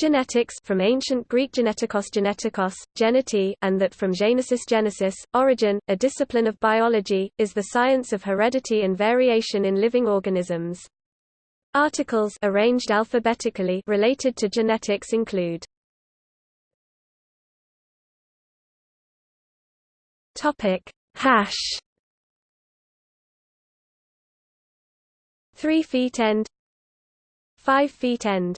Genetics from ancient Greek genetikos genetikos, geneti, and that from genesis genesis, origin, a discipline of biology, is the science of heredity and variation in living organisms. Articles arranged alphabetically related to genetics include Topic Hash 3 feet end 5 feet end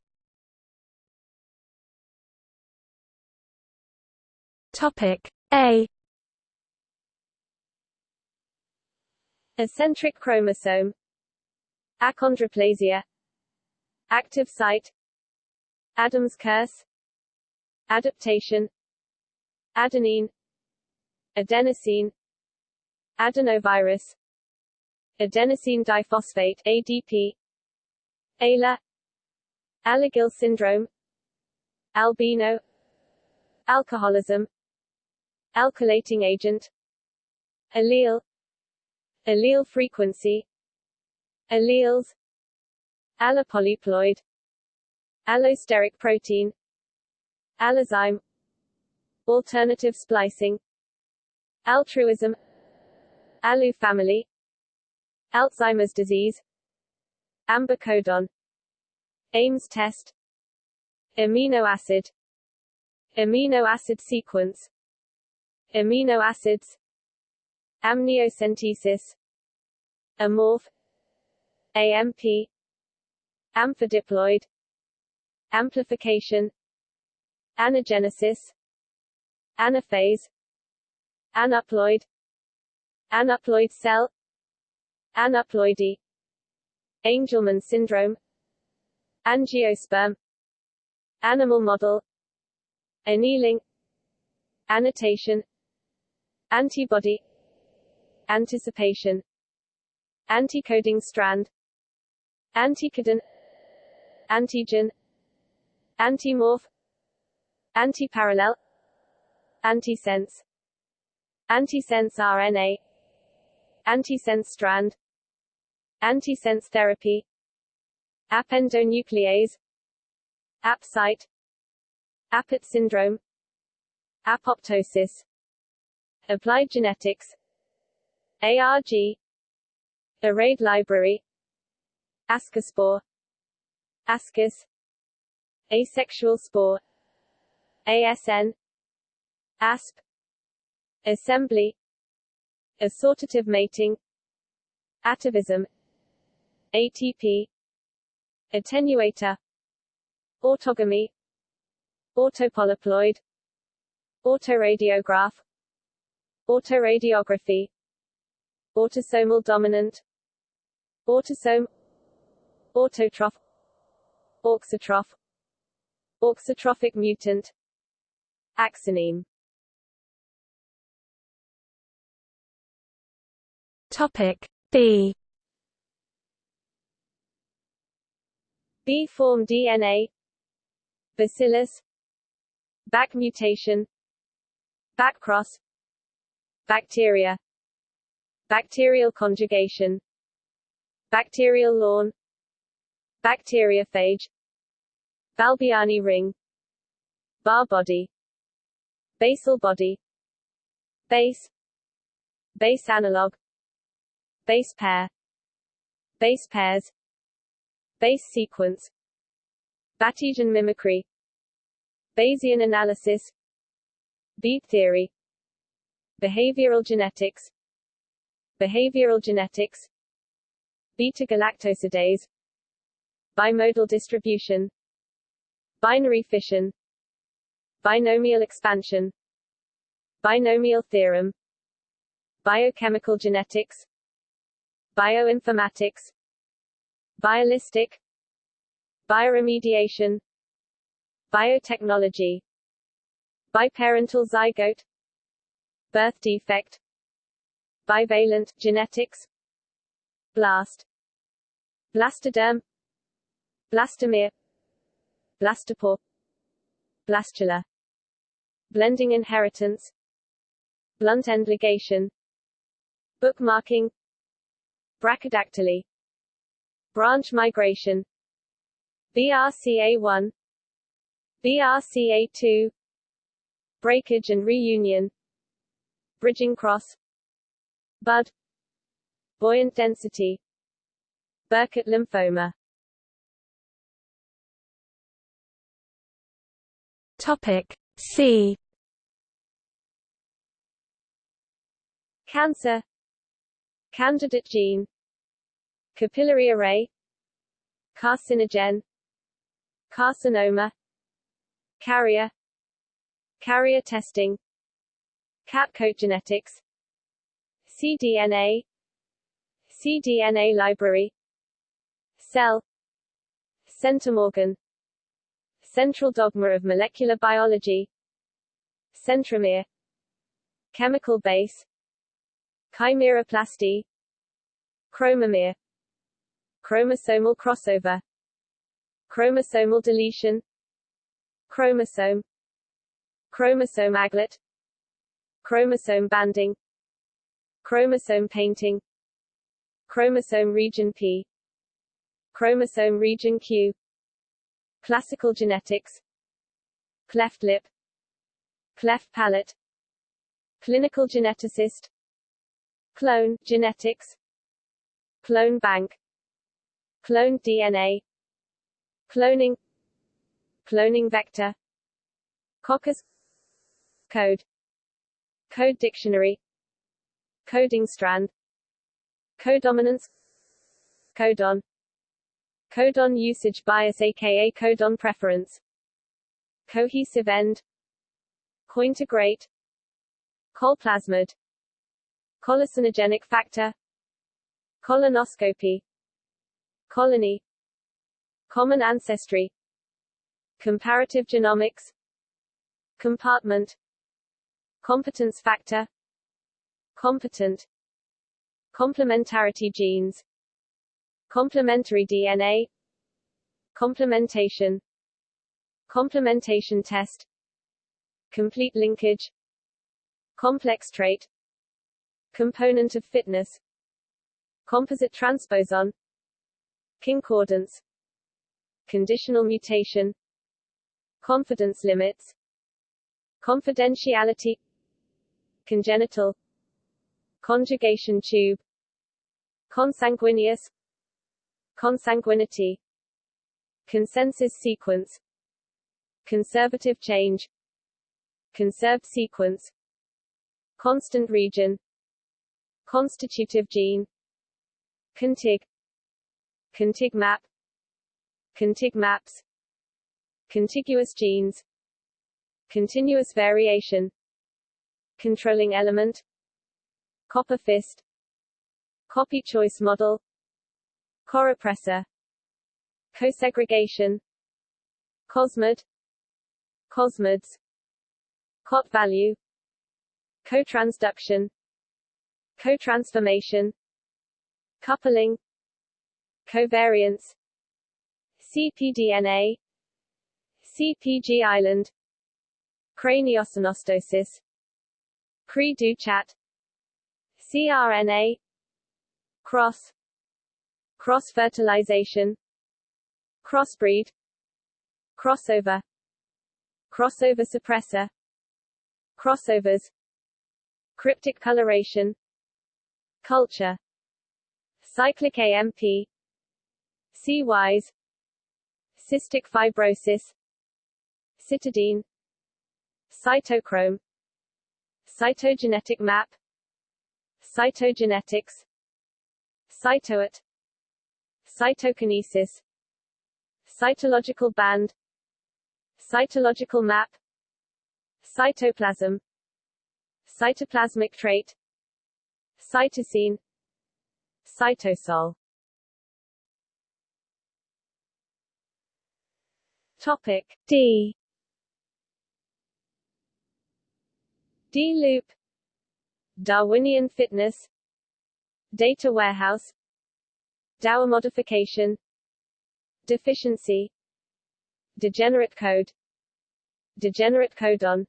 Topic A. Acentric chromosome. Achondroplasia. Active site. Adam's curse. Adaptation. Adenine. Adenosine. Adenovirus. Adenosine diphosphate ADP ALA Alagille syndrome. Albino. Alcoholism Alkylating agent Allele Allele frequency Alleles Allopolyploid Allosteric protein Allozyme Alternative splicing Altruism Alu family Alzheimer's disease Amber codon Ames test Amino acid Amino acid sequence Amino acids Amniocentesis Amorph AMP Amphidiploid Amplification Anagenesis Anaphase Aneuploid Aneuploid cell Aneuploidy Angelman syndrome Angiosperm Animal model Annealing Annotation Antibody. Anticipation. Anticoding strand. Anticodon. Antigen. Antimorph. Antiparallel. Antisense. Antisense RNA Antisense strand. Antisense therapy. Appendonuclease Apsite. Apert syndrome. Apoptosis Applied genetics ARG Arrayed library Ascospore Ascus Asexual spore ASN ASP Assembly Assortative mating Atavism ATP Attenuator Autogamy Autopolyploid Autoradiograph Autoradiography. Autosomal dominant. Autosome. Autotroph. Auxotroph Auxotrophic mutant. Axoneme. Topic B. B form DNA Bacillus. Back mutation. Backcross Bacteria. Bacterial conjugation. Bacterial lawn. Bacteriophage. Balbiani ring. Barr body. Basal body. Base. Base analog. Base pair. Base pairs. Base sequence. Batesian mimicry. Bayesian analysis. Bead theory Behavioral genetics. Behavioral genetics. Beta-galactosidase. Bimodal distribution. Binary fission. Binomial expansion. Binomial theorem. Biochemical genetics. Bioinformatics. Biolistic. Bioremediation. Biotechnology. Biparental zygote Birth defect Bivalent genetics Blast Blastoderm Blastomere Blastopore Blastula Blending inheritance Blunt end ligation Bookmarking Brachydactyly Branch migration BRCA1 BRCA2 breakage and reunion bridging cross bud buoyant density Burkitt lymphoma. Topic C. Cancer. Candidate gene. Capillary array. Carcinogen. Carcinoma. Carrier. Carrier testing Cat code genetics cDNA cDNA library Cell Centimorgan Central dogma of molecular biology Centromere Chemical base Chimeroplasty Chromomere Chromosomal crossover Chromosomal deletion Chromosome Chromosome aglet Chromosome banding Chromosome painting Chromosome region P Chromosome region Q Classical genetics Cleft lip Cleft palate Clinical geneticist Clone genetics Clone bank Clone DNA Cloning Cloning vector Coccus Code Code dictionary. Coding strand. Codominance. Codon. Codon usage bias aka codon preference. Cohesive end. Cointegrate Colplasmid. Colicinogenic factor. Colonoscopy. Colony. Common ancestry. Comparative genomics. Compartment Competence factor. Competent. Complementarity genes. Complementary DNA Complementation. Complementation test. Complete linkage. Complex trait. Component of fitness. Composite transposon. Concordance. Conditional mutation. Confidence limits. Confidentiality Congenital Conjugation tube Consanguineous Consanguinity Consensus sequence Conservative change Conserved sequence Constant region Constitutive gene Contig Contig map Contig maps Contiguous genes Continuous variation Controlling element. Copper fist. Copy choice model. Corepressor. Cosegregation. Cosmid. Cosmids. Cot value. Cotransduction. Cotransformation. Coupling. Covariance. cpDNA CPG island. Craniosynostosis Cri du chat CRNA Cross Cross-fertilization Crossbreed Crossover Crossover suppressor Crossovers Cryptic coloration Culture Cyclic AMP C-wise Cystic fibrosis Cytidine Cytochrome Cytogenetic map. Cytogenetics. Cytoat Cytokinesis. Cytological band. Cytological map. Cytoplasm. Cytoplasmic trait. Cytosine. Cytosol. Topic D D loop Darwinian fitness Data warehouse Dauer modification Deficiency Degenerate code Degenerate codon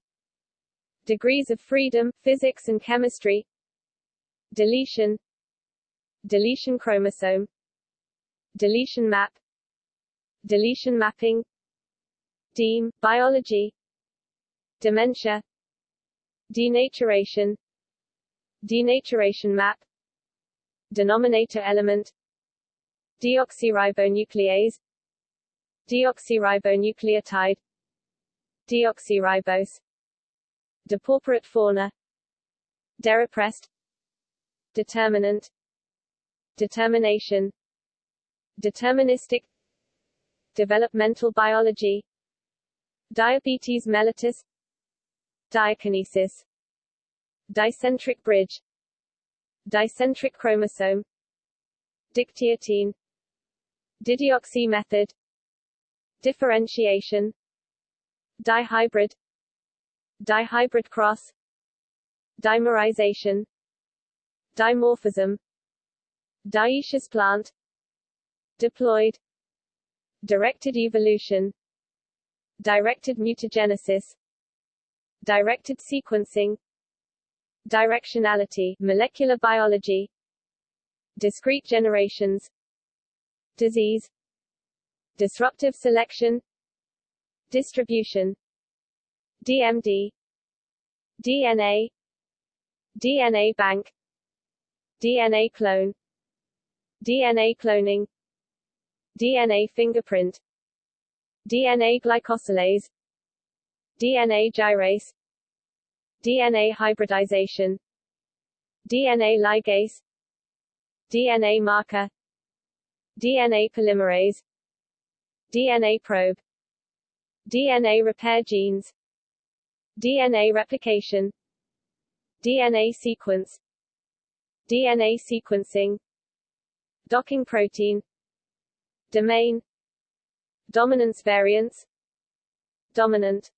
Degrees of freedom, physics and chemistry Deletion Deletion chromosome Deletion map Deletion mapping Deme, biology Dementia Denaturation Denaturation map Denominator element Deoxyribonuclease Deoxyribonucleotide Deoxyribose Depauperate fauna Derepressed Determinant Determination Deterministic Developmental biology Diabetes mellitus Diakinesis Dicentric bridge Dicentric chromosome Dictyotene Dideoxy method Differentiation Dihybrid Dihybrid cross Dimerization Dimorphism Dioecious plant Diploid Directed evolution Directed mutagenesis Directed sequencing Directionality molecular biology Discrete generations Disease Disruptive selection Distribution DMD DNA DNA bank DNA clone DNA cloning DNA fingerprint DNA glycosylase DNA gyrase DNA hybridization DNA ligase DNA marker DNA polymerase DNA probe DNA repair genes DNA replication DNA sequence DNA sequencing docking protein domain dominance variance dominant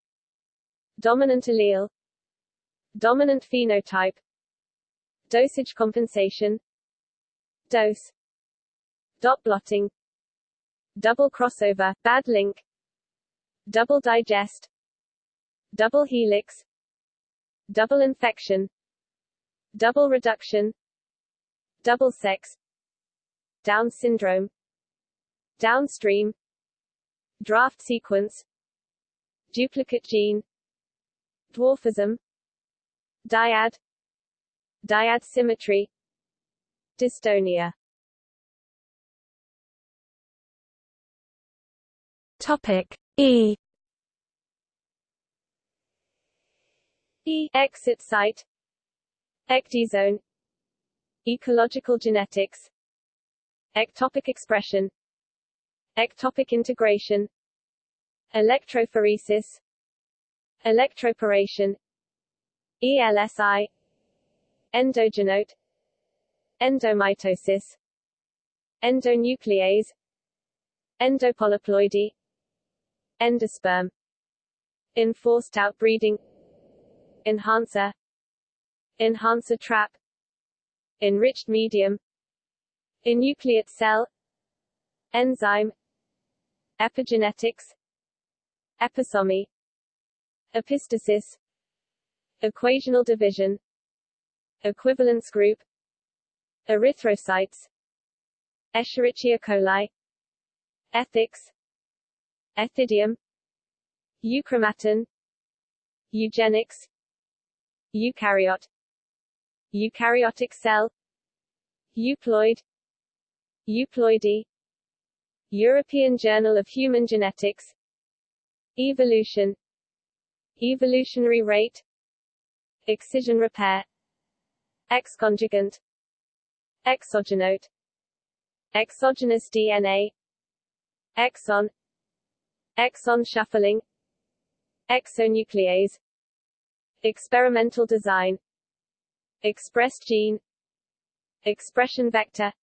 dominant allele dominant phenotype dosage compensation dose dot blotting double crossover bad link double digest double helix double infection double reduction double sex down syndrome downstream draft sequence duplicate gene dwarfism dyad dyad symmetry dystonia. Topic E. E exit site. Ecdysone ecological genetics. Ectopic expression. Ectopic integration. Electrophoresis electroporation ELSI endogenote endomitosis endonuclease endopolyploidy endosperm enforced outbreeding enhancer enhancer trap enriched medium enucleate cell enzyme epigenetics episomy epistasis. Equational division. Equivalence group. Erythrocytes. Escherichia coli. Ethics. Ethidium. Euchromatin. Eugenics. Eukaryote. Eukaryotic cell. Euploid. Euploidy. European Journal of Human Genetics. Evolution Evolutionary rate Excision repair Exconjugant Exogenote Exogenous DNA Exon Exon shuffling Exonuclease Experimental design Expressed gene Expression vector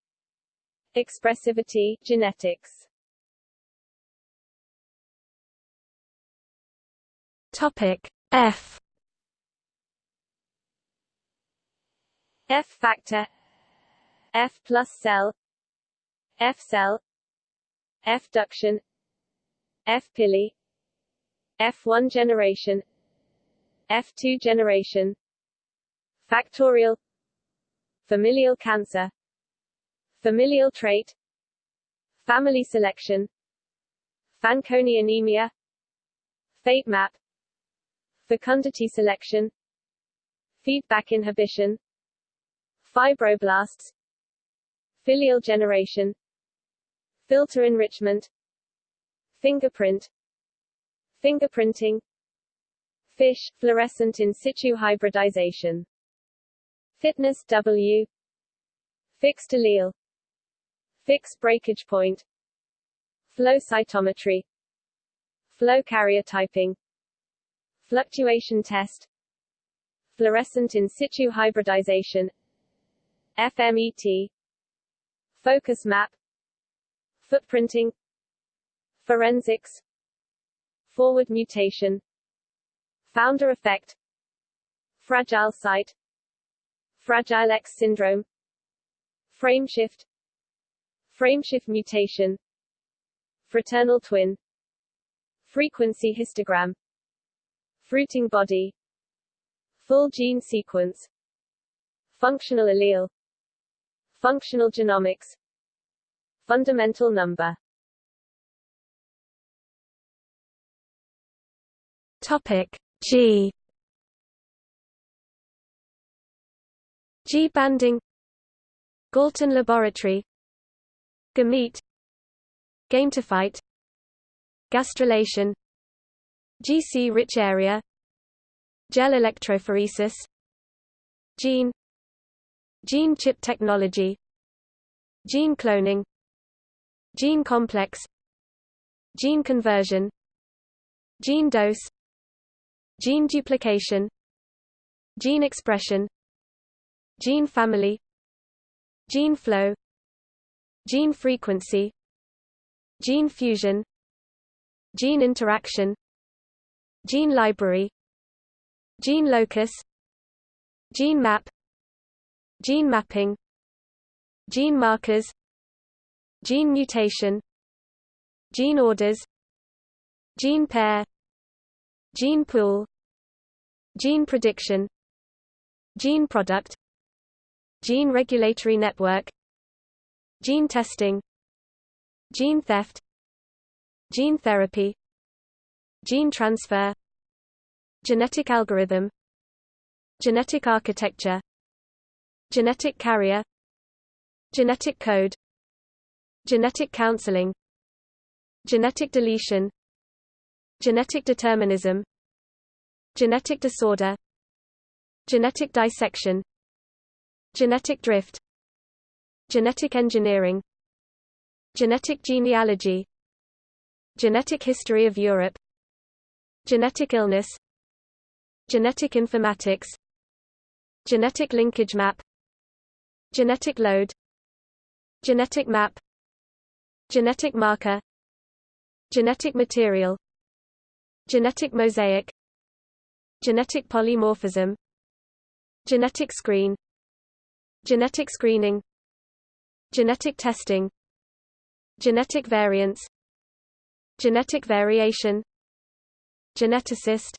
Expressivity genetics Topic F. F factor. F plus cell. F cell. F duction. F pili. F1 generation. F2 generation. Factorial. Familial cancer. Familial trait. Family selection. Fanconi anemia. Fate map fecundity selection feedback inhibition fibroblasts filial generation filter enrichment fingerprint fingerprinting fish fluorescent in situ hybridization fitness W fixed allele fixed breakage point flow cytometry flow karyotyping fluctuation test fluorescent in situ hybridization FMET focus map footprinting forensics forward mutation founder effect fragile site fragile X syndrome frameshift frameshift mutation fraternal twin frequency histogram fruiting body full gene sequence functional allele functional genomics fundamental number. Topic G. G banding Galton Laboratory Gamete Gametophyte Gastrulation GC rich area. Gel electrophoresis. Gene. Gene chip technology. Gene cloning. Gene complex. Gene conversion. Gene dose. Gene duplication. Gene expression. Gene family. Gene flow. Gene frequency. Gene fusion. Gene interaction Gene library Gene locus Gene map Gene mapping Gene markers Gene mutation Gene orders Gene pair Gene pool Gene prediction Gene product Gene regulatory network Gene testing Gene theft Gene therapy Gene transfer Genetic algorithm Genetic architecture Genetic carrier Genetic code Genetic counseling Genetic deletion Genetic determinism Genetic disorder Genetic dissection Genetic drift Genetic engineering Genetic genealogy Genetic history of Europe Genetic illness Genetic informatics Genetic linkage map Genetic load Genetic map Genetic marker Genetic material Genetic mosaic Genetic polymorphism Genetic screen Genetic screening Genetic testing Genetic variance Genetic variation Geneticist.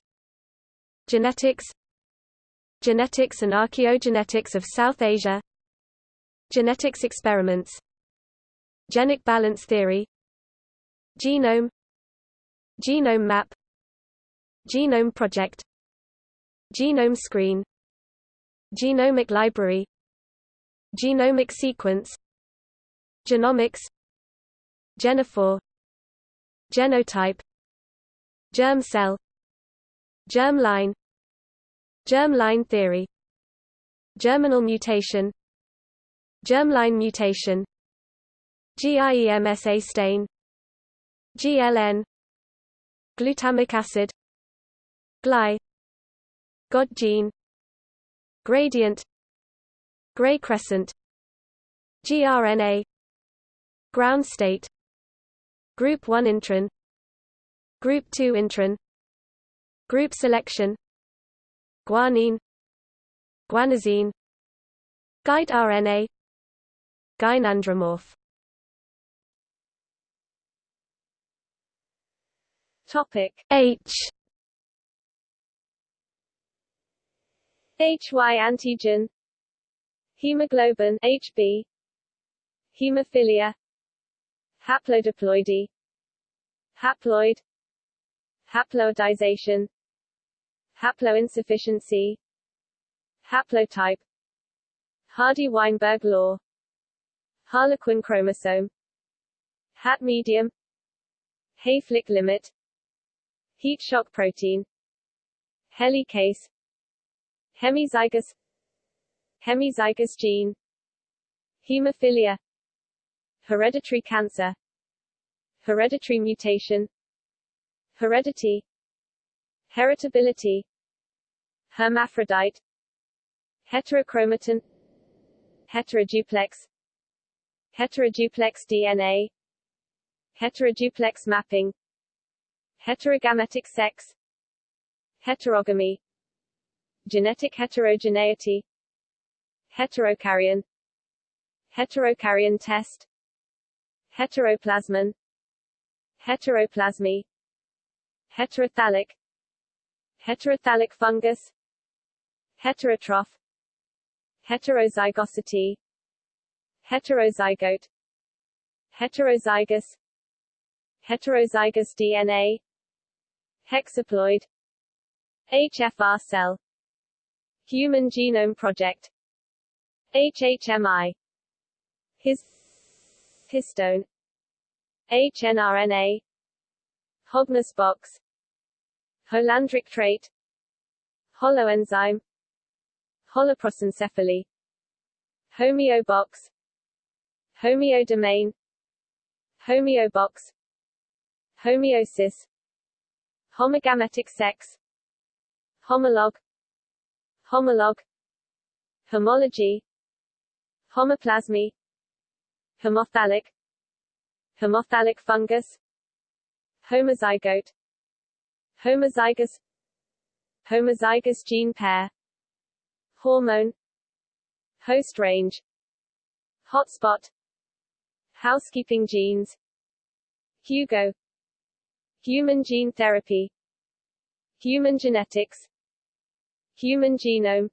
Genetics. Genetics and archaeogenetics of South Asia. Genetics experiments. Genic balance theory. Genome. Genome map. Genome project. Genome screen. Genomic library. Genomic sequence. Genomics. Genophore Genotype Germ cell Germline Germline theory Germinal mutation Germline mutation GIEMSA stain GLN Glutamic acid GLY God gene Gradient Gray crescent GRNA Ground state Group 1 intron Group 2 intron Group selection. Guanine Guanosine Guide RNA Gynandromorph Topic H. HY antigen. Hemoglobin HB Hemophilia. Haplodiploidy Haploid haploidization. Haploinsufficiency. Haplotype. Hardy-Weinberg law. Harlequin chromosome. Hat medium. Hayflick limit. Heat shock protein. Helicase. Hemizygous. Hemizygous gene. Hemophilia. Hereditary cancer. Hereditary mutation Heredity Heritability Hermaphrodite Heterochromatin Heteroduplex Heteroduplex DNA Heteroduplex mapping Heterogametic sex Heterogamy Genetic heterogeneity Heterokaryon Heterokaryon test Heteroplasmin Heteroplasmy Heterothallic. Heterothallic fungus. Heterotroph Heterozygosity. Heterozygote. Heterozygous. Heterozygous DNA Hexaploid. HFR cell. Human Genome Project. HHMI His Histone. HNRNA Hogness box Holandric trait. Holoenzyme. Holoprosencephaly. Homeobox. Homeodomain. Homeobox. Homeosis. Homogametic sex. Homolog. Homolog. Homology. Homoplasmy. Homothallic Homothallic fungus. Homozygote Homozygous Homozygous gene pair Hormone Host range Hotspot Housekeeping genes Hugo Human gene therapy Human genetics Human genome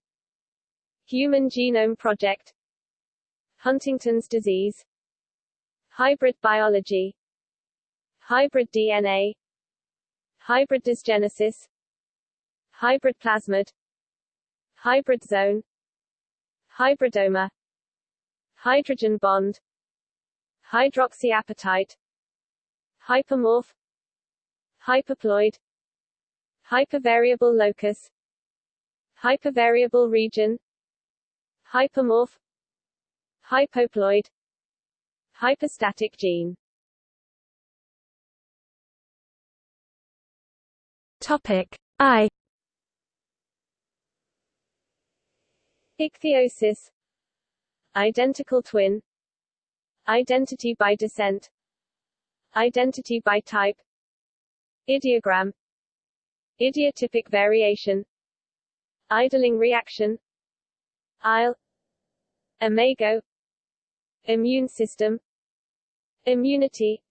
Human Genome Project Huntington's disease Hybrid biology Hybrid DNA Hybrid dysgenesis. Hybrid plasmid. Hybrid zone. Hybridoma. Hydrogen bond. Hydroxyapatite. Hypermorph. Hyperploid. Hypervariable locus. Hypervariable region. Hypermorph. Hypoploid. Hyperstatic gene Topic I. Ichthyosis. Identical twin. Identity by descent. Identity by type. Ideogram. Idiotypic variation. Idling reaction. Isle. Imago Immune system. Immunity.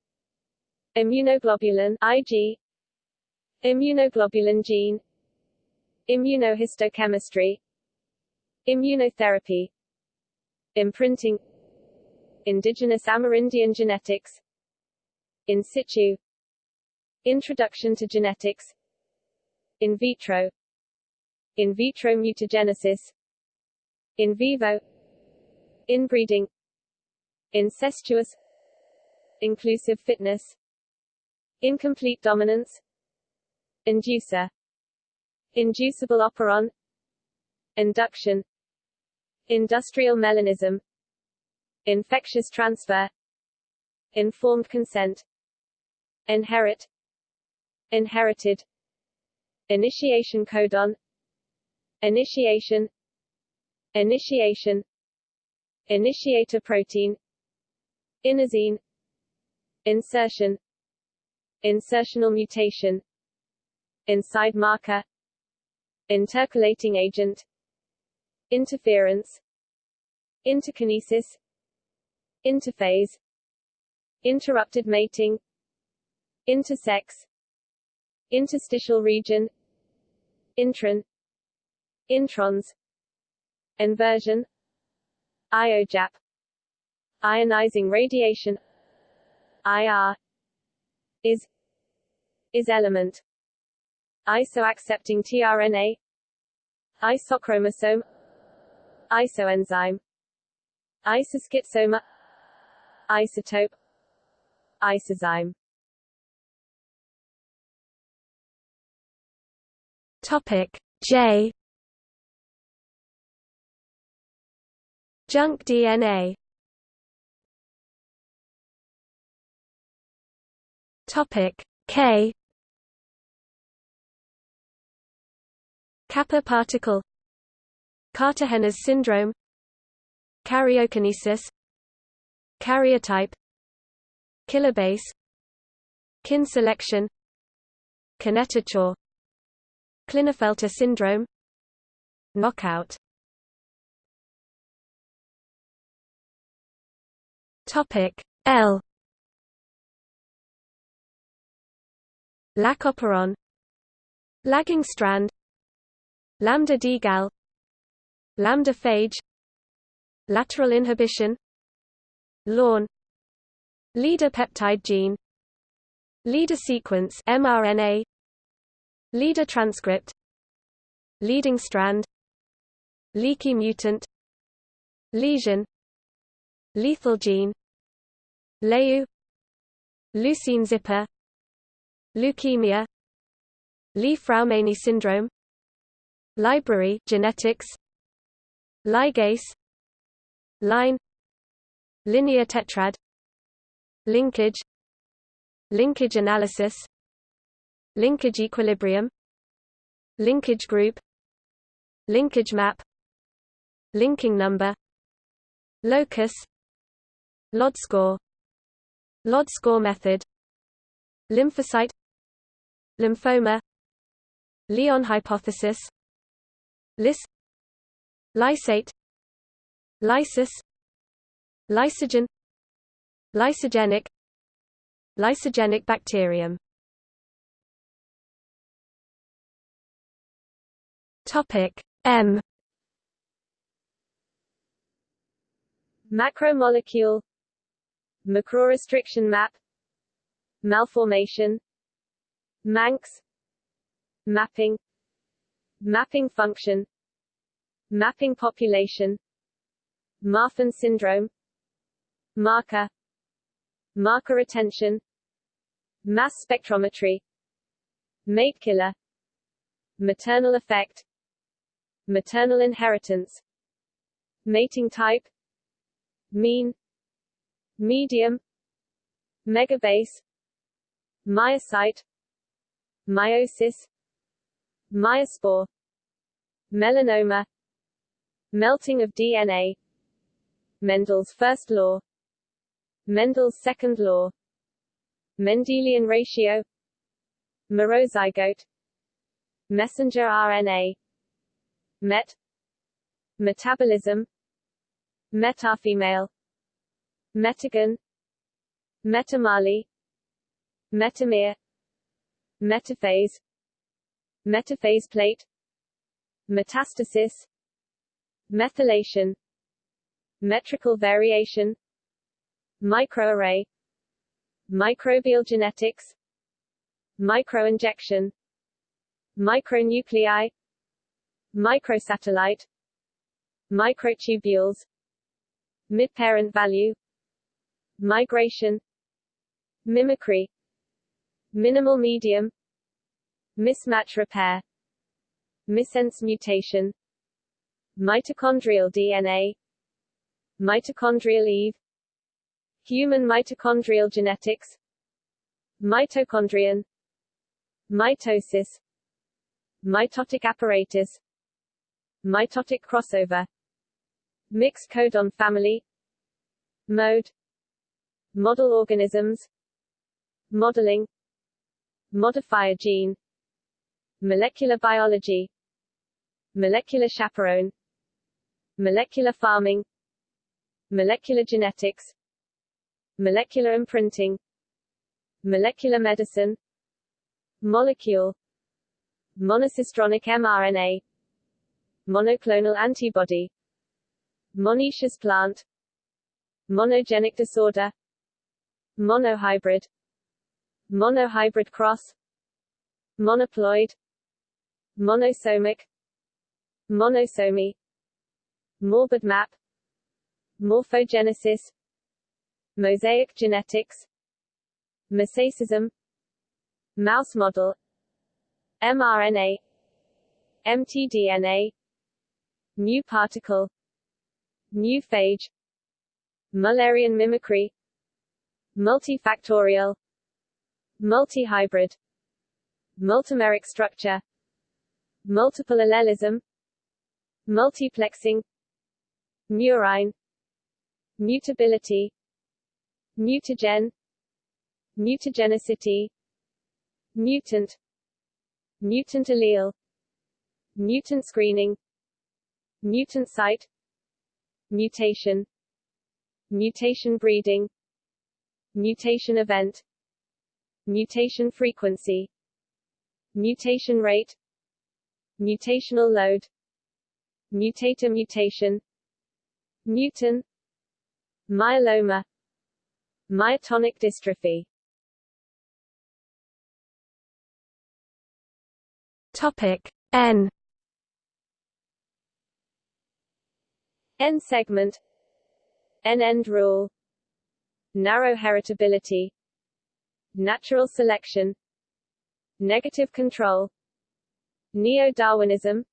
Immunoglobulin IG Immunoglobulin gene. Immunohistochemistry. Immunotherapy. Imprinting. Indigenous Amerindian genetics. In situ. Introduction to genetics. In vitro. In vitro mutagenesis. In vivo. Inbreeding. Incestuous. Inclusive fitness. Incomplete dominance Inducer Inducible operon Induction Industrial melanism Infectious transfer Informed consent Inherit Inherited Initiation codon Initiation Initiation Initiator protein Inosine Insertion Insertional mutation Inside marker Intercalating agent Interference Interkinesis Interphase Interrupted mating Intersex Interstitial region Intron Introns Inversion IOJAP Ionizing radiation IR is is element isoaccepting tRNA isochromosome isoenzyme isoschizomer isotope isozyme. Topic J. Junk DNA Topic K Kappa particle Kartagener syndrome Karyokinesis Karyotype Kilobase Kin selection Kinetochore Klinefelter syndrome Knockout. Topic L. Lac operon Lagging strand Lambda degal Lambda phage Lateral inhibition LAN Leader peptide gene Leader sequence mRNA Leader transcript Leading strand Leaky mutant Lesion Lethal gene LEU Leucine zipper Leukemia Li-Fraumeni syndrome Library genetics. Ligase. Line. Linear tetrad. Linkage. Linkage analysis. Linkage equilibrium. Linkage group. Linkage map. Linking number. Locus. LOD score. LOD score method. Lymphocyte. Lymphoma. Lyon hypothesis Lys Lysate Lysis Lysogen Lysogenic Lysogenic bacterium. Topic M. Macromolecule Macrorestriction map Malformation Manx Mapping Mapping function Mapping population Marfan syndrome Marker Marker retention Mass spectrometry Mate killer Maternal effect Maternal inheritance Mating type Mean Medium Megabase Meiocyte Meiosis Meiospore Melanoma Melting of DNA Mendel's first law Mendel's second law Mendelian ratio Merozygote Messenger RNA Met Metabolism Metafemale Metagon Metamale Metamere Metaphase Metaphase plate Metastasis Methylation Metrical variation Microarray Microbial genetics Microinjection Micronuclei Microsatellite Microtubules Midparent value Migration Mimicry Minimal medium Mismatch repair Missense mutation Mitochondrial DNA Mitochondrial Eve Human mitochondrial genetics Mitochondrion Mitosis Mitotic apparatus Mitotic crossover Mixed codon family Mode Model organisms Modeling Modifier gene Molecular biology. Molecular chaperone. Molecular farming. Molecular genetics. Molecular imprinting. Molecular medicine. Molecule. Monocistronic mRNA. Monoclonal antibody. Monoecious plant. Monogenic disorder. Monohybrid. Monohybrid cross. Monoploid monosomic monosomy morbid map morphogenesis mosaic genetics mosaicism mouse model mRNA mtDNA mu particle mu phage Mullerian mimicry multifactorial multihybrid multimeric structure multiple allelism multiplexing murine mutability mutagen mutagenicity mutant mutant allele mutant screening mutant site mutation mutation breeding mutation event mutation frequency mutation rate mutational load. Mutator mutation. Mutant. Myeloma. Myotonic dystrophy. Topic N. N segment. N end rule. Narrow heritability. Natural selection. Negative control neo-Darwinism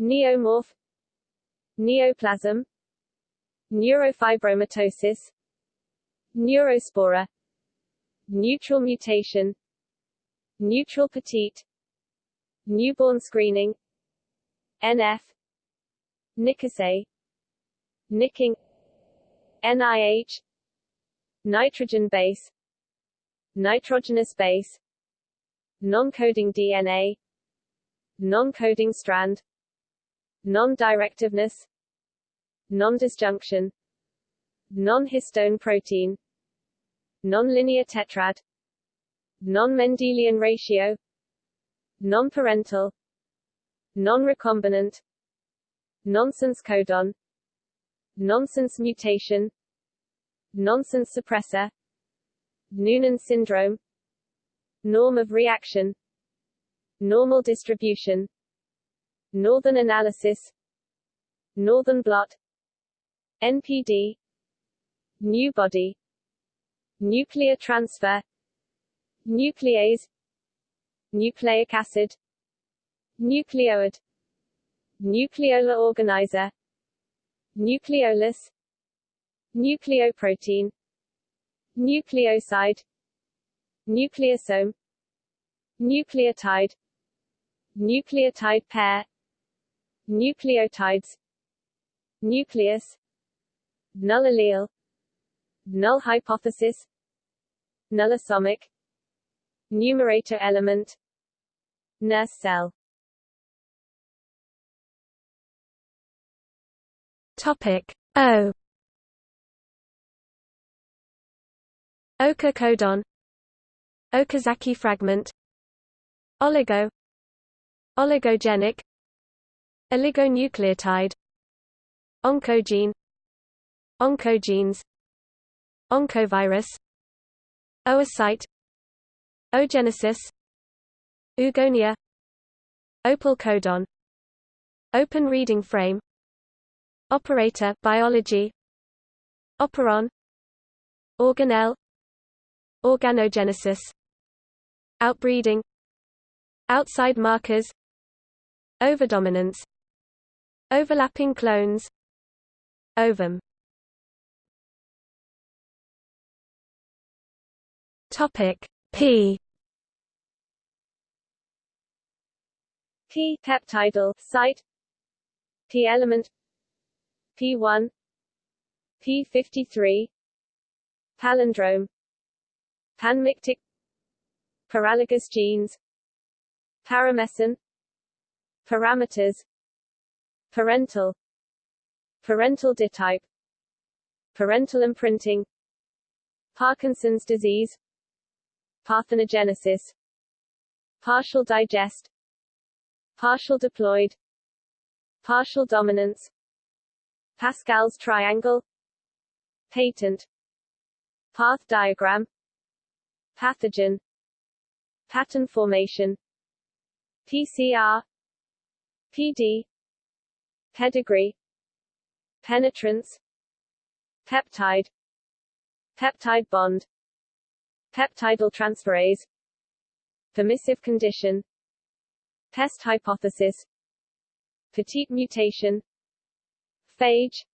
neomorph neoplasm neurofibromatosis neurospora neutral mutation neutral petite newborn screening NF Nicosay nicking NIH nitrogen base nitrogenous base non-coding DNA non-coding strand non-directiveness non-disjunction non-histone protein non-linear tetrad non-Mendelian ratio non-parental non-recombinant nonsense codon nonsense mutation nonsense suppressor Noonan syndrome norm of reaction normal distribution. Northern analysis. Northern blot. NPD nu body. Nuclear transfer. Nuclease. Nucleic acid. Nucleoid nucleolar organizer. Nucleolus. Nucleoprotein. Nucleoside. Nucleosome. Nucleotide nucleotide pair. Nucleotides. Nucleus. Null allele null hypothesis nullosomic numerator element. Nurse cell. Topic O. Ochre codon Okazaki fragment. Oligo Oligogenic. Oligonucleotide. Oncogene. Oncogenes. Oncovirus. Oocyte. Oogenesis. Oogonia Opal codon Open reading frame. Operator biology. Operon. Organelle. Organogenesis. Outbreeding. Outside markers Overdominance. Overlapping clones. Ovum. Topic P. P peptidyl site. P element. P1 P53 palindrome. Panmictic. Paralogous genes. Parameson parameters parental parental ditype parental imprinting Parkinson's disease parthenogenesis partial digest partial diploid partial dominance Pascal's triangle patent path diagram pathogen pattern formation PCR PD pedigree. Penetrance. Peptide. Peptide bond. Peptidyl transferase. Permissive condition. Pest hypothesis. Petite mutation. Phage.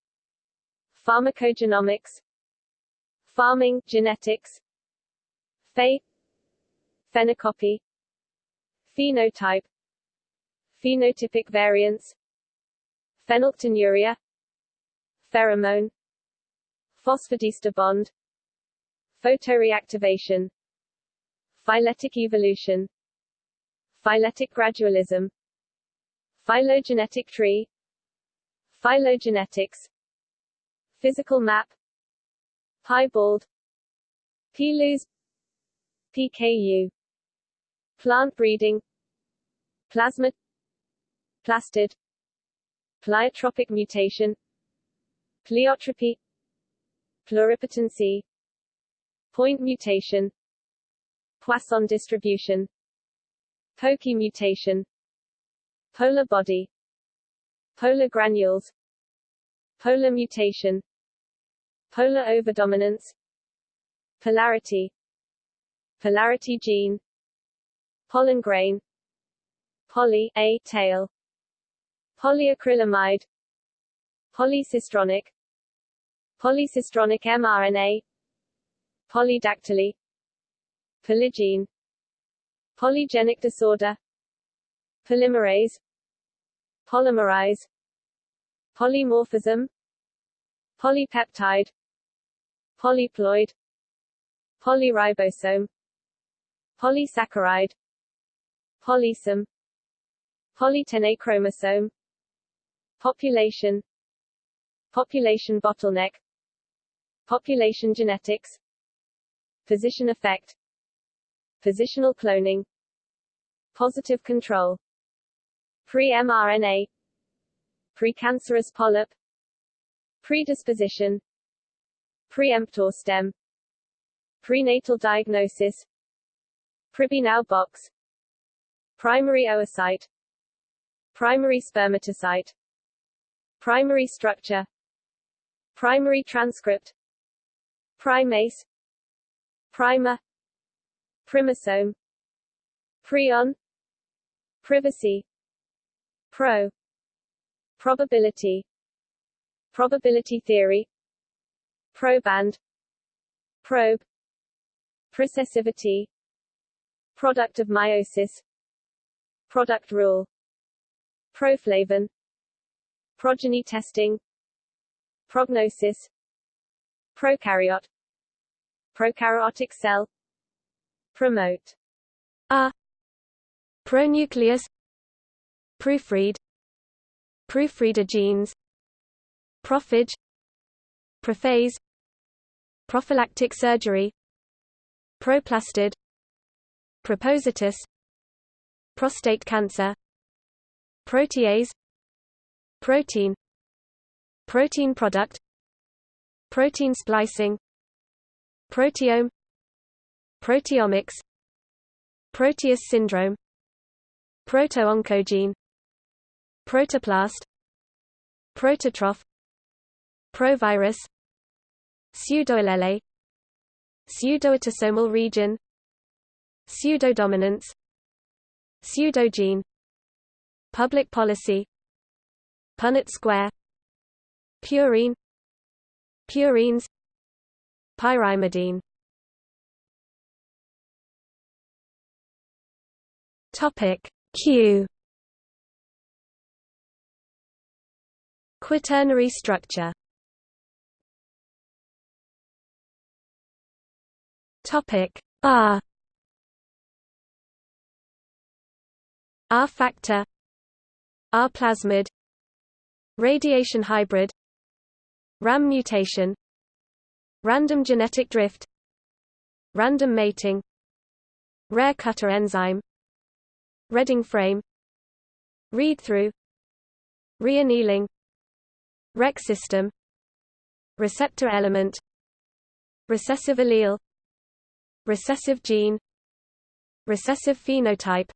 Pharmacogenomics. Farming genetics. Phe phenocopy. Phenotype phenotypic variants phenylketonuria pheromone phosphodiesterase bond photoreactivation phyletic evolution phyletic gradualism phylogenetic tree phylogenetics physical map piebald PLUS PKU plant breeding plasma plastid pleiotropic mutation pleiotropy pluripotency point mutation Poisson distribution Poche mutation polar body polar granules polar mutation polar overdominance polarity polarity gene pollen grain poly a tail polyacrylamide. Polycistronic. Polycistronic mRNA. Polydactyly. Polygene. Polygenic disorder. Polymerase. Polymerize polymorphism. Polypeptide. Polyploid. Polyribosome. Polysaccharide. Polysome polytene chromosome population. Population bottleneck. Population genetics. Position effect. Positional cloning. Positive control. pre-mRNA. Precancerous polyp. Predisposition. Preemptor stem. Prenatal diagnosis. Pribnow box. Primary oocyte. Primary spermatocyte primary structure primary transcript primase primer primosome prion privacy pro probability probability theory proband probe processivity product of meiosis product rule proflavin progeny testing. Prognosis. Prokaryote. Prokaryotic cell. Promote. A. Pronucleus. Proofread. Proofreader genes. Prophage. Prophase. Prophylactic surgery. Proplastid propositus. Prostate cancer. Protease protein protein product protein splicing proteome proteomics proteus syndrome proto-oncogene protoplast prototroph provirus pseudoallele pseudoautosomal region pseudodominance pseudogene public policy Punnett square purine purines pyrimidine. Topic q. Quaternary structure. Topic r. R factor r plasmid radiation hybrid RAM mutation Random genetic drift Random mating Rare cutter enzyme Reading frame Read-through Reannealing Rec system Receptor element Recessive allele Recessive gene Recessive phenotype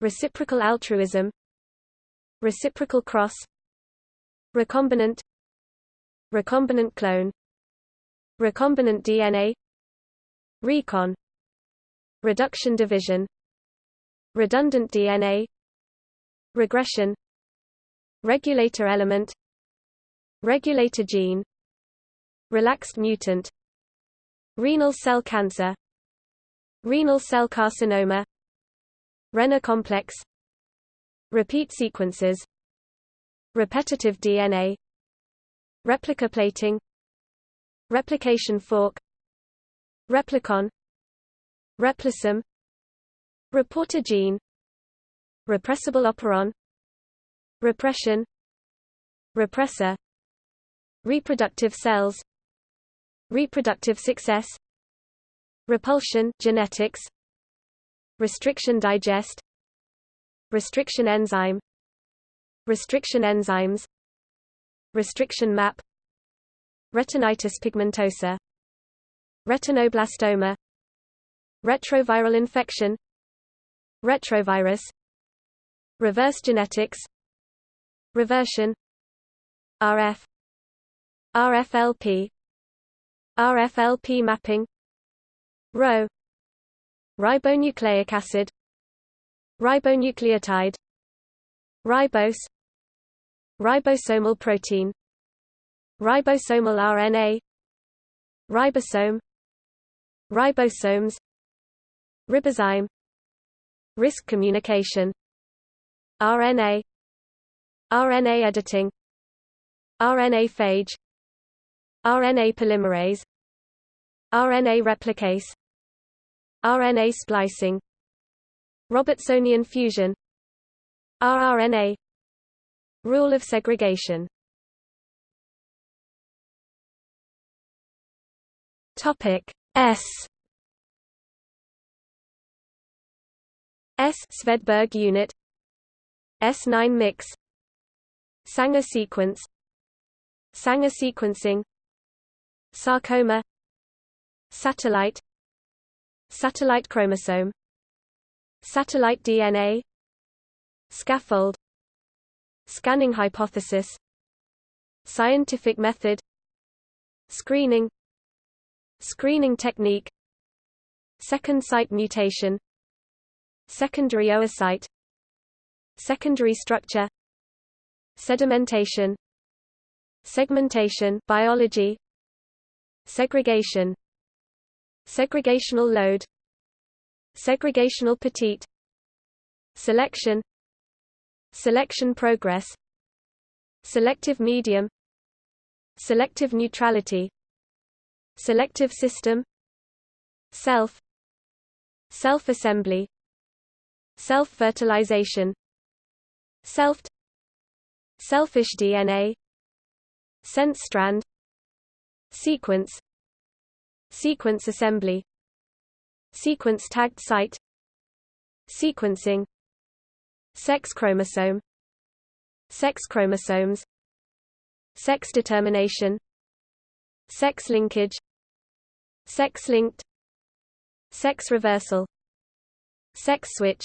Reciprocal altruism reciprocal cross recombinant. Recombinant clone. Recombinant DNA recon. Reduction division. Redundant DNA regression. Regulator element. Regulator gene. Relaxed mutant. Renal cell cancer. Renal cell carcinoma. Renner complex. Repeat sequences repetitive DNA replica plating replication fork replicon replisome reporter gene repressible operon repression repressor reproductive cells reproductive success repulsion genetics restriction digest restriction enzyme restriction enzymes restriction map retinitis pigmentosa retinoblastoma retroviral infection retrovirus reverse genetics reversion RF RFLP RFLP mapping Rho ribonucleic acid ribonucleotide ribose. Ribosomal protein. Ribosomal RNA ribosome. Ribosomes. Ribozyme risk communication. RNA RNA editing. RNA phage. RNA polymerase. RNA replicase. RNA splicing. Robertsonian fusion rRNA Rule of segregation. Topic S. S. Svedberg unit. S9 mix. Sanger sequence. Sanger sequencing. Sarcoma. Satellite. Satellite chromosome. Satellite DNA Scaffold Scanning hypothesis Scientific method Screening Screening technique Second site mutation Secondary oocyte Secondary structure Sedimentation Segmentation biology Segregation Segregational load Segregational petite Selection Selection progress Selective medium Selective neutrality Selective system Self Self-assembly Self-fertilization Self Selfish DNA Sense strand Sequence Sequence assembly Sequence tagged site Sequencing Sex chromosome Sex chromosomes Sex determination Sex linkage Sex linked Sex reversal Sex switch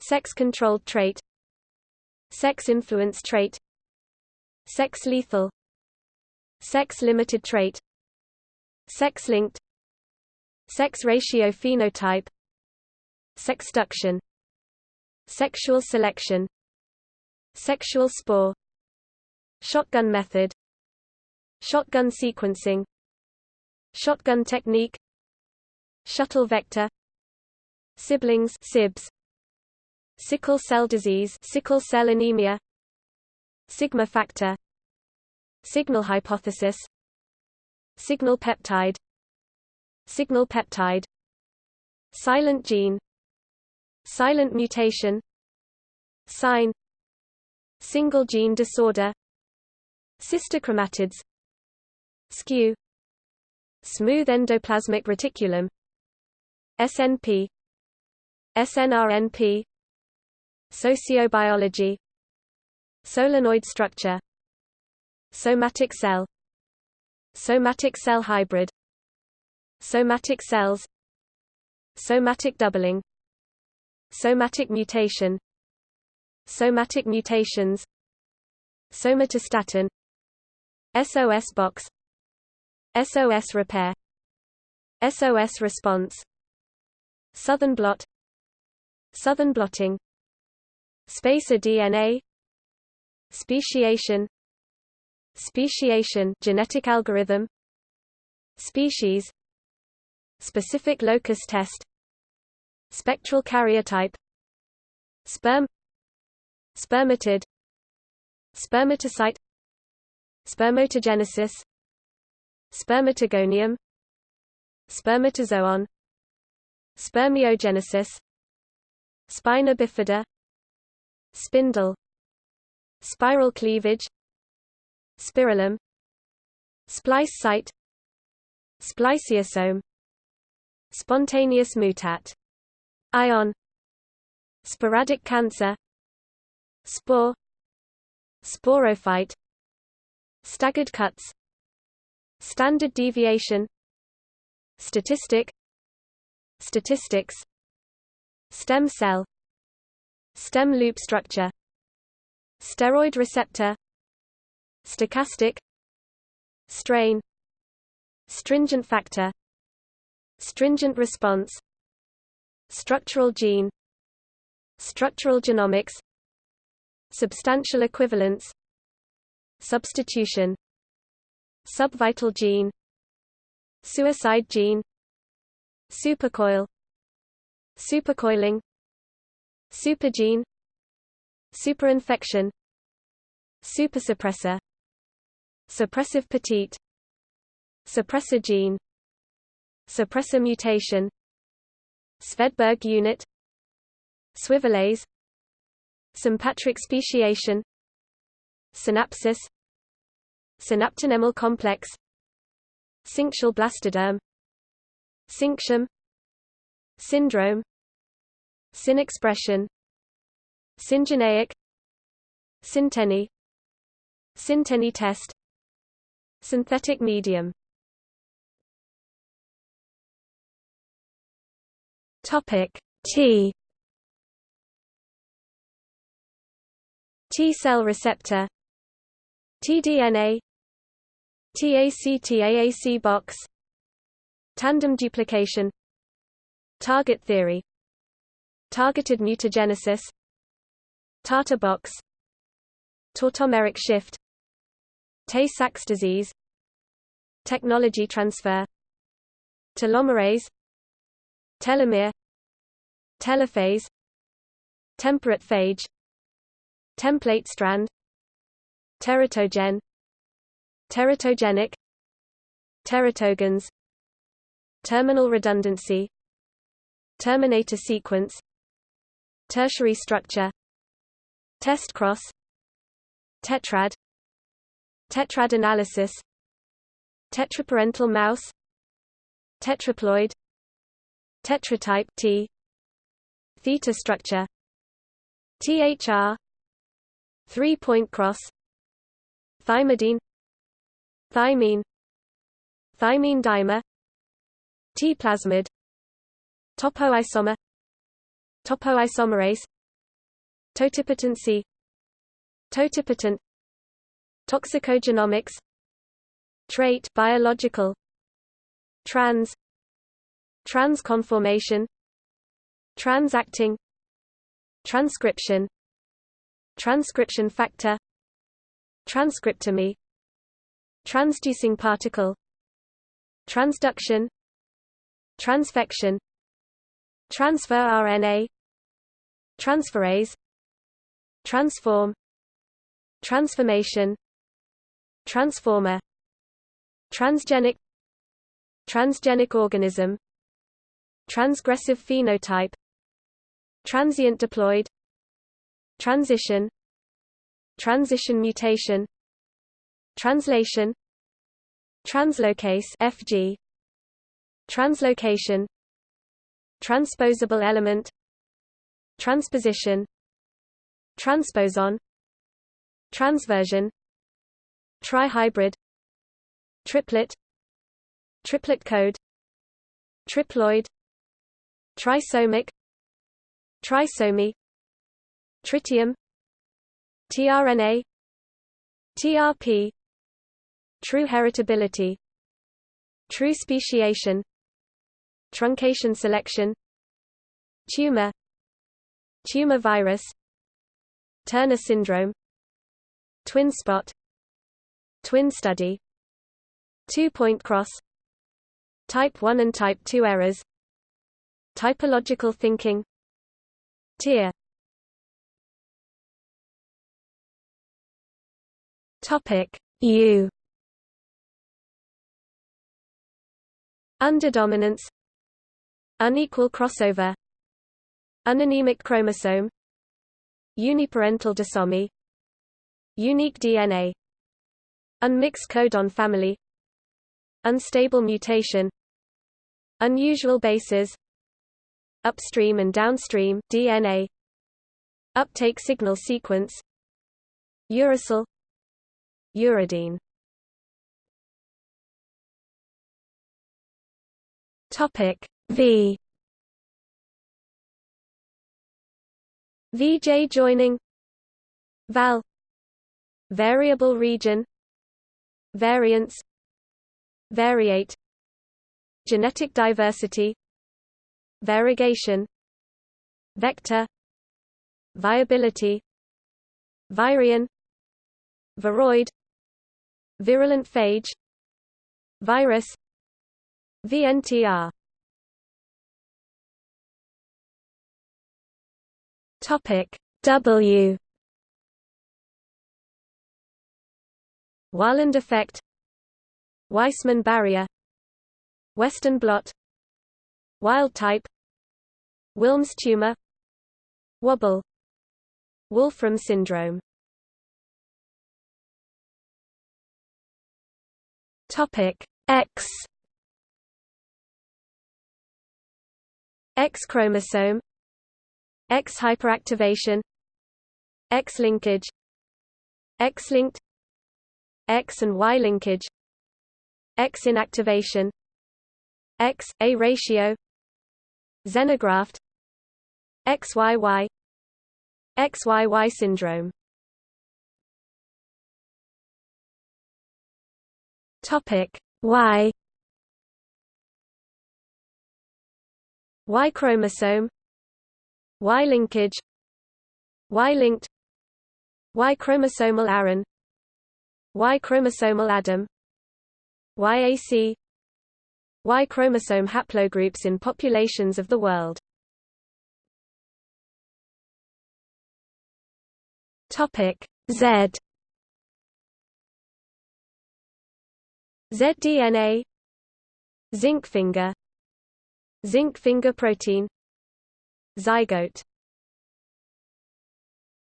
Sex controlled trait Sex influence trait Sex lethal Sex limited trait Sex linked Sex ratio phenotype Sexduction Sexual selection Sexual spore Shotgun method Shotgun sequencing Shotgun technique Shuttle vector Siblings SIBS Sickle cell disease sickle cell anemia Sigma factor Signal hypothesis Signal peptide Signal peptide Silent gene Silent mutation Sign Single gene disorder sister chromatids Skew Smooth endoplasmic reticulum SNP SNRNP Sociobiology Solenoid structure Somatic cell Somatic cell hybrid Somatic cells Somatic doubling Somatic mutation. Somatic mutations. Somatostatin. SOS box. SOS repair. SOS response. Southern blot. Southern blotting. Spacer DNA Speciation. Speciation genetic algorithm. Species. Specific locus test Spectral karyotype Sperm Spermatid Spermatocyte Spermatogenesis Spermatogonium Spermatozoon Spermiogenesis Spina bifida Spindle Spiral cleavage Spirillum Splice site Spliceosome Spontaneous mutat Ion Sporadic cancer Spore Sporophyte Staggered cuts Standard deviation Statistic Statistics Stem cell Stem loop structure Steroid receptor Stochastic Strain Stringent factor Stringent response Structural gene Structural genomics Substantial equivalence Substitution Subvital gene Suicide gene Supercoil Supercoiling Supergene Superinfection Supersuppressor Suppressive petite Suppressor gene Suppressor mutation Svedberg unit Swivelase Sympatric speciation Synapsis Synaptonemal complex Syncytial blastoderm Syncytium Syndrome Synexpression Syngeneic Synteny Synteny test Synthetic medium Topic T. T cell receptor. tDNA TAC-TAAC box. Tandem duplication. Target theory. Targeted mutagenesis. TATA box. Tautomeric shift. Tay-Sachs disease. Technology transfer. Telomerase. Telomere Telophase Temperate phage. Template strand. Teratogen. Teratogenic. Teratogens Terminal redundancy. Terminator sequence. Tertiary structure. Test cross. Tetrad. Tetrad analysis. Tetraparental mouse. Tetraploid. Tetratype T Theta structure THR Three-point cross Thymidine Thymine Thymine dimer T-plasmid Topoisomer Topoisomerase Totipotency Totipotent Toxicogenomics Trait biological Trans Transconformation Transacting. Transcription. Transcription factor. Transcriptome. Transducing particle. Transduction. Transfection. Transfer RNA Transferase. Transform. Transformation. Transformer. Transgenic. Transgenic organism. Transgressive phenotype Transient diploid Transition Transition mutation Translation Translocase FG Translocation Transposable element Transposition Transposon Transversion Trihybrid Triplet Triplet code Triploid Trisomic Trisomy Tritium tRNA TRP True heritability True speciation Truncation selection Tumor Tumor virus Turner syndrome Twin spot Twin study Two-point cross Type 1 and Type 2 errors Typological thinking Tier. Topic. U. Underdominance. Unequal crossover. Uninemic chromosome. Uniparental disomy. Unique DNA Unmixed codon family. Unstable mutation. Unusual bases Upstream and downstream DNA Uptake signal sequence Uracil Uridine. Topic V. VJ joining Val Variable region Variance Variate Genetic diversity Variegation. Vector. Viability. Virion. Viroid. Virulent phage. Virus. VNTR Topic W. Wahlund effect. Weismann barrier. Western blot Wild type. Wilms tumor. Wobble. Wolfram syndrome. Topic X. X chromosome. X hyperactivation. X linkage. X linked. X and Y linkage. X inactivation. X A ratio xenograft XYY XYY syndrome. Topic Y Y chromosome Y linkage Y linked Y chromosomal Aaron Y chromosomal Adam YAC Y chromosome haplogroups in populations of the world. Topic Z. ZDNA Zinc finger. Zinc finger protein. Zygote